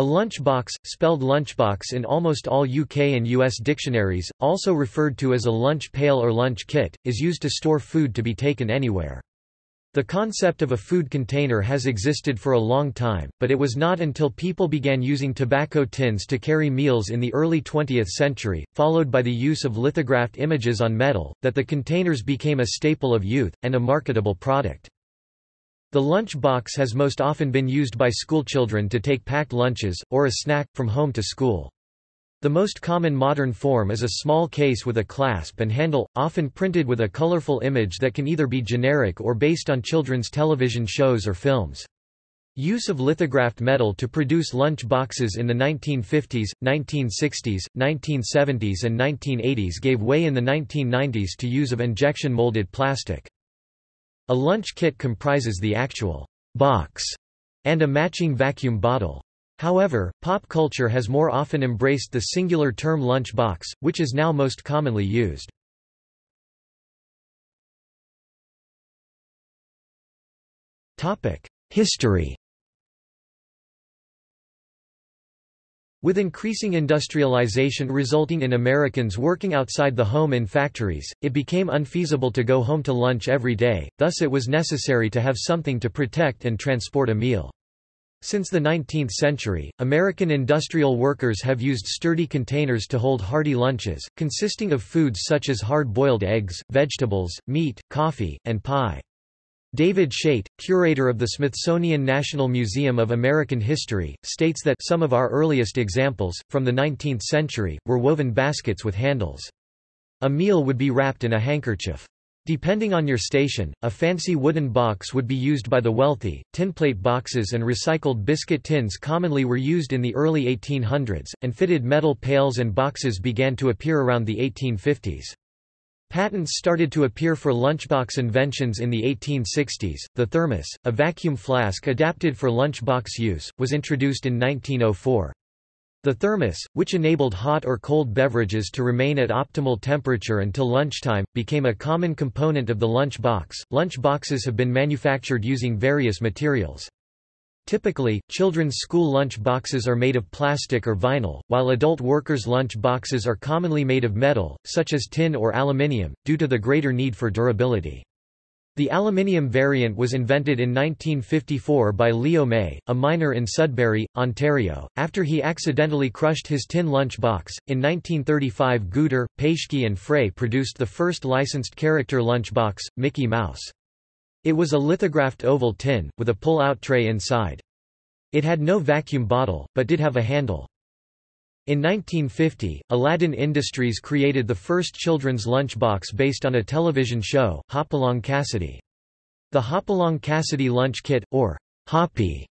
A lunchbox, spelled lunchbox in almost all UK and US dictionaries, also referred to as a lunch pail or lunch kit, is used to store food to be taken anywhere. The concept of a food container has existed for a long time, but it was not until people began using tobacco tins to carry meals in the early 20th century, followed by the use of lithographed images on metal, that the containers became a staple of youth, and a marketable product. The lunch box has most often been used by schoolchildren to take packed lunches, or a snack, from home to school. The most common modern form is a small case with a clasp and handle, often printed with a colorful image that can either be generic or based on children's television shows or films. Use of lithographed metal to produce lunch boxes in the 1950s, 1960s, 1970s and 1980s gave way in the 1990s to use of injection molded plastic. A lunch kit comprises the actual box and a matching vacuum bottle. However, pop culture has more often embraced the singular term lunch box, which is now most commonly used. History With increasing industrialization resulting in Americans working outside the home in factories, it became unfeasible to go home to lunch every day, thus it was necessary to have something to protect and transport a meal. Since the 19th century, American industrial workers have used sturdy containers to hold hearty lunches, consisting of foods such as hard-boiled eggs, vegetables, meat, coffee, and pie. David Shayt, curator of the Smithsonian National Museum of American History, states that some of our earliest examples, from the 19th century, were woven baskets with handles. A meal would be wrapped in a handkerchief. Depending on your station, a fancy wooden box would be used by the wealthy. Tinplate boxes and recycled biscuit tins commonly were used in the early 1800s, and fitted metal pails and boxes began to appear around the 1850s. Patents started to appear for lunchbox inventions in the 1860s. The thermos, a vacuum flask adapted for lunchbox use, was introduced in 1904. The thermos, which enabled hot or cold beverages to remain at optimal temperature until lunchtime, became a common component of the lunch box. Lunch boxes have been manufactured using various materials. Typically, children's school lunch boxes are made of plastic or vinyl, while adult workers' lunch boxes are commonly made of metal, such as tin or aluminium, due to the greater need for durability. The aluminium variant was invented in 1954 by Leo May, a miner in Sudbury, Ontario, after he accidentally crushed his tin lunch box. In 1935 Geuder, Paeschke and Frey produced the first licensed character lunch box, Mickey Mouse. It was a lithographed oval tin, with a pull-out tray inside. It had no vacuum bottle, but did have a handle. In 1950, Aladdin Industries created the first children's lunchbox based on a television show, Hopalong Cassidy. The Hopalong Cassidy lunch kit, or Hoppy,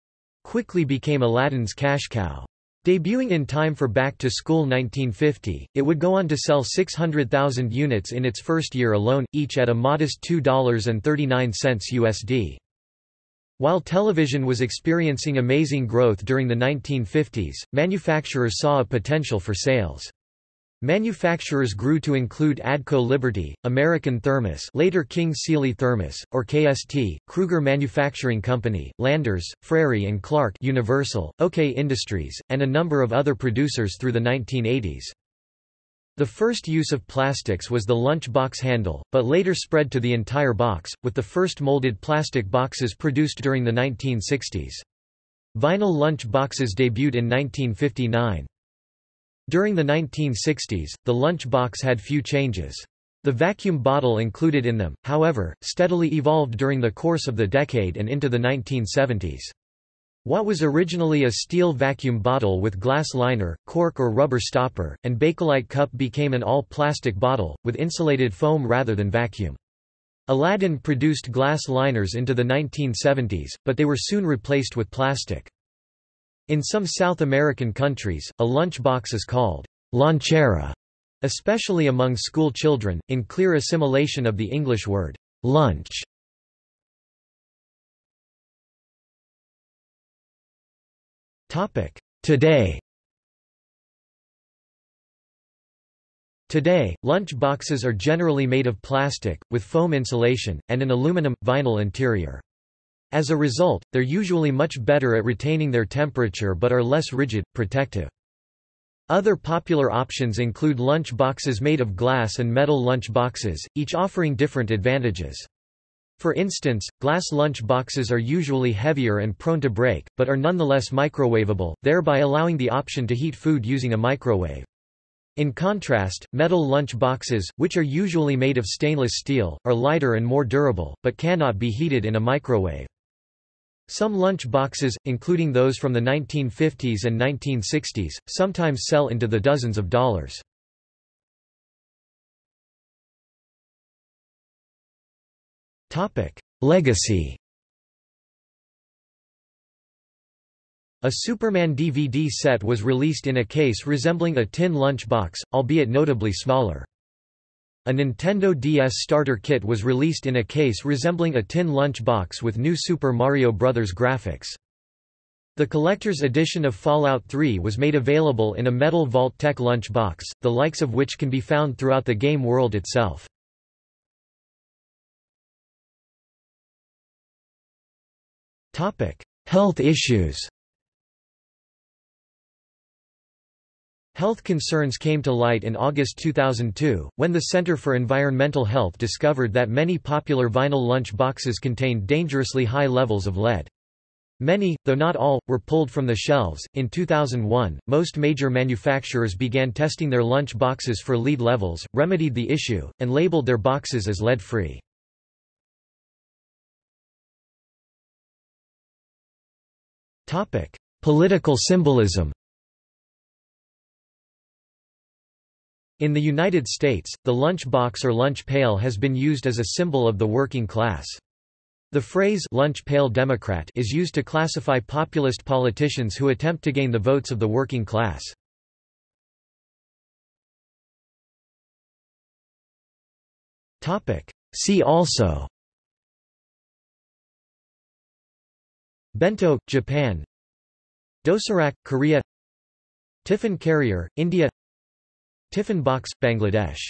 quickly became Aladdin's cash cow. Debuting in time for Back to School 1950, it would go on to sell 600,000 units in its first year alone, each at a modest $2.39 USD. While television was experiencing amazing growth during the 1950s, manufacturers saw a potential for sales. Manufacturers grew to include Adco Liberty, American Thermos later King Seeley Thermos, or KST, Kruger Manufacturing Company, Landers, Frary and Clark Universal, OK Industries, and a number of other producers through the 1980s. The first use of plastics was the lunch box handle, but later spread to the entire box, with the first molded plastic boxes produced during the 1960s. Vinyl lunch boxes debuted in 1959. During the 1960s, the lunch box had few changes. The vacuum bottle included in them, however, steadily evolved during the course of the decade and into the 1970s. What was originally a steel vacuum bottle with glass liner, cork or rubber stopper, and Bakelite cup became an all-plastic bottle, with insulated foam rather than vacuum. Aladdin produced glass liners into the 1970s, but they were soon replaced with plastic. In some South American countries, a lunch box is called lonchera, especially among school children, in clear assimilation of the English word lunch. Today Today, lunch boxes are generally made of plastic, with foam insulation, and an aluminum, vinyl interior. As a result, they're usually much better at retaining their temperature but are less rigid, protective. Other popular options include lunch boxes made of glass and metal lunch boxes, each offering different advantages. For instance, glass lunch boxes are usually heavier and prone to break, but are nonetheless microwavable, thereby allowing the option to heat food using a microwave. In contrast, metal lunch boxes, which are usually made of stainless steel, are lighter and more durable, but cannot be heated in a microwave. Some lunch boxes, including those from the 1950s and 1960s, sometimes sell into the dozens of dollars. Legacy A Superman DVD set was released in a case resembling a tin lunch box, albeit notably smaller. A Nintendo DS starter kit was released in a case resembling a tin lunch box with new Super Mario Bros. graphics. The collector's edition of Fallout 3 was made available in a metal Vault-Tec lunch box, the likes of which can be found throughout the game world itself. Health issues Health concerns came to light in August 2002, when the Center for Environmental Health discovered that many popular vinyl lunch boxes contained dangerously high levels of lead. Many, though not all, were pulled from the shelves. In 2001, most major manufacturers began testing their lunch boxes for lead levels, remedied the issue, and labeled their boxes as lead free. Political symbolism In the United States, the lunch box or lunch pail has been used as a symbol of the working class. The phrase lunch pail Democrat is used to classify populist politicians who attempt to gain the votes of the working class. See also Bento, Japan Dosirak, Korea Tiffin carrier, India Tiffin box, Bangladesh